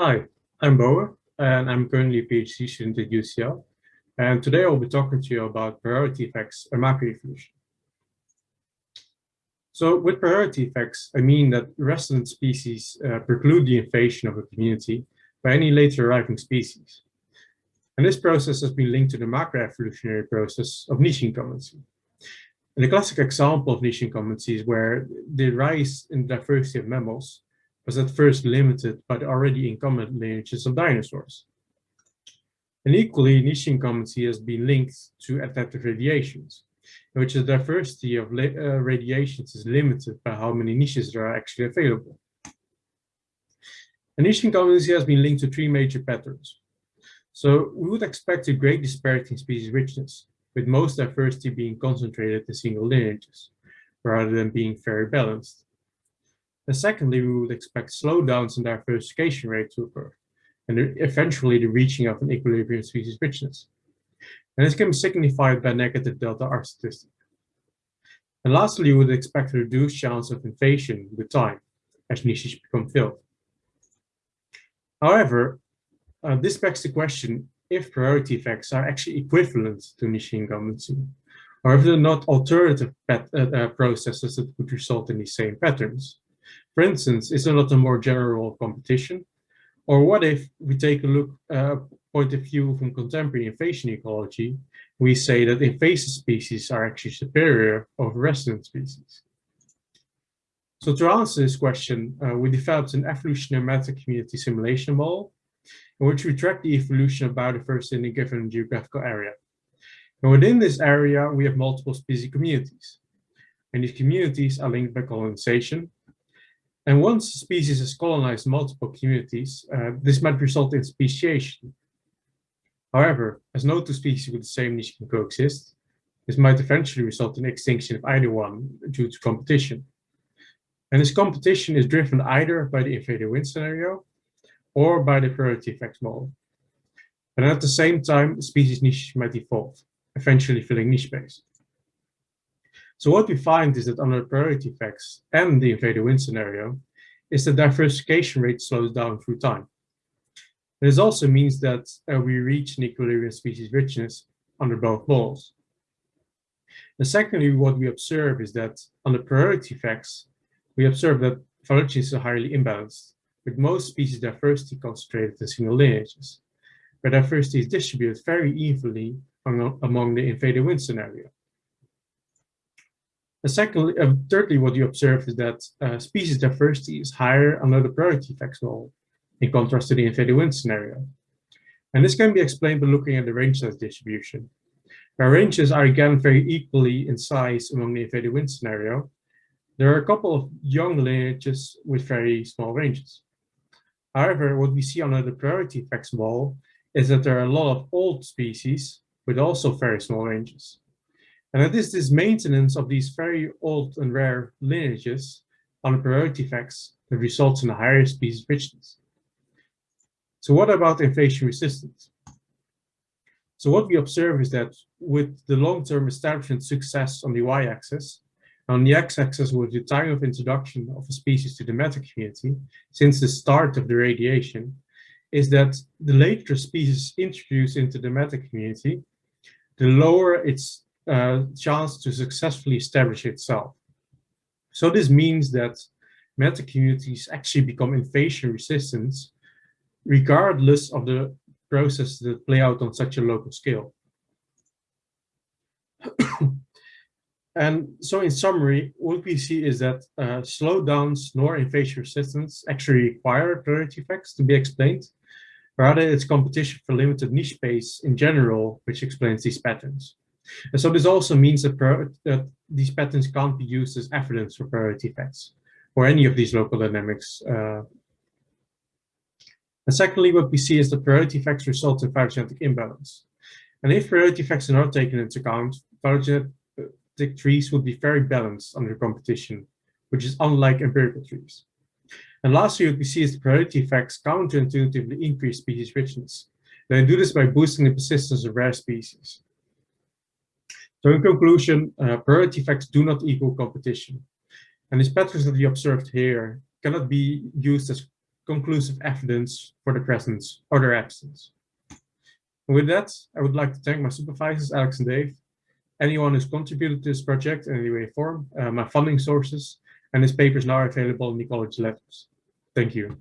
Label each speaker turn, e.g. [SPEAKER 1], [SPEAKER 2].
[SPEAKER 1] Hi, I'm Boa, and I'm currently a PhD student at UCL. And today I'll be talking to you about priority effects and macroevolution. So with priority effects, I mean that resident species uh, preclude the invasion of a community by any later arriving species. And this process has been linked to the macroevolutionary process of niche incumbency. And the classic example of niche incumbency is where the rise in diversity of mammals was at first limited by the already incumbent lineages of dinosaurs. And equally, niche incumbency has been linked to adaptive radiations, in which the diversity of uh, radiations is limited by how many niches there are actually available. And niche incumbency has been linked to three major patterns. So we would expect a great disparity in species richness, with most diversity being concentrated in single lineages, rather than being very balanced. And secondly, we would expect slowdowns in diversification rate to occur, and eventually the reaching of an equilibrium species richness. And this can be signified by negative delta R statistic. And lastly, we would expect a reduced chance of invasion with time as niches become filled. However, uh, this begs the question if priority effects are actually equivalent to niche incumbency, or if they're not alternative uh, uh, processes that would result in the same patterns. For instance, is there not a more general competition? Or what if we take a look uh, point of view from contemporary invasion ecology, we say that invasive species are actually superior over resident species. So to answer this question, uh, we developed an evolutionary meta-community simulation model in which we track the evolution of biodiversity in a given geographical area. And within this area, we have multiple species communities. And these communities are linked by colonization. And once a species has colonized multiple communities, uh, this might result in speciation. However, as no two species with the same niche can coexist, this might eventually result in extinction of either one due to competition. And this competition is driven either by the invader win scenario or by the priority effects model. And at the same time, species niche might evolve, eventually filling niche space. So what we find is that under priority effects and the invader win scenario, is the diversification rate slows down through time. This also means that uh, we reach an equilibrium species richness under both models. And secondly, what we observe is that under priority effects, we observe that phylogenies are highly imbalanced with most species diversity concentrated in single lineages, where diversity is distributed very evenly among the invader win scenario. And secondly, uh, thirdly, what you observe is that uh, species diversity is higher under the priority effects model, in contrast to the invader win scenario. And this can be explained by looking at the range size distribution. Where ranges are again very equally in size among the invader win scenario, there are a couple of young lineages with very small ranges. However, what we see under the priority effects model is that there are a lot of old species with also very small ranges. And it is this maintenance of these very old and rare lineages on priority effects that results in a higher species richness. So what about invasion resistance? So what we observe is that with the long-term establishment success on the y-axis, on the x-axis with the time of introduction of a species to the meta community since the start of the radiation is that the later species introduced into the meta community, the lower its uh, chance to successfully establish itself. So this means that meta communities actually become invasion resistant regardless of the processes that play out on such a local scale. And so in summary, what we see is that uh, slowdowns nor invasion resistance actually require priority effects to be explained. Rather, it's competition for limited niche space in general, which explains these patterns. And so this also means that, that these patterns can't be used as evidence for priority effects or any of these local dynamics. Uh, and secondly, what we see is that priority effects result in phylogenetic imbalance. And if priority effects are not taken into account, phylogenetic trees would be very balanced under competition, which is unlike empirical trees. And lastly, what we see is the priority effects counterintuitively increase species richness. They do this by boosting the persistence of rare species. So in conclusion, uh, priority effects do not equal competition. And these patterns that we observed here cannot be used as conclusive evidence for the presence or their absence. And with that, I would like to thank my supervisors, Alex and Dave, anyone who's contributed to this project in any way or form, uh, my funding sources, and this paper is now available in Ecology Letters. Thank you.